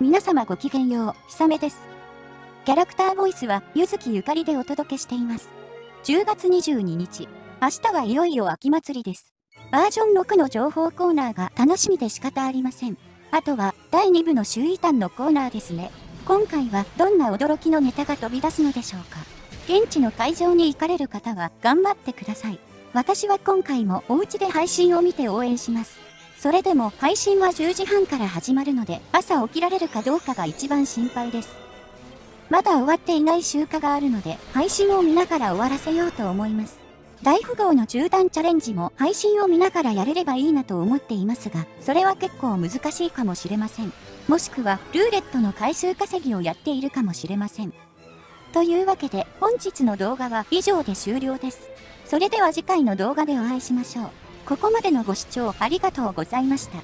皆様ごきげんよう、ひさめです。キャラクターボイスは、ゆずきゆかりでお届けしています。10月22日、明日はいよいよ秋祭りです。バージョン6の情報コーナーが楽しみで仕方ありません。あとは、第2部の周囲端のコーナーですね。今回はどんな驚きのネタが飛び出すのでしょうか。現地の会場に行かれる方は頑張ってください。私は今回もお家で配信を見て応援します。それでも配信は10時半から始まるので朝起きられるかどうかが一番心配です。まだ終わっていない集荷があるので配信を見ながら終わらせようと思います。大富豪の縦断チャレンジも配信を見ながらやれればいいなと思っていますが、それは結構難しいかもしれません。もしくはルーレットの回数稼ぎをやっているかもしれません。というわけで本日の動画は以上で終了です。それでは次回の動画でお会いしましょう。ここまでのご視聴ありがとうございました。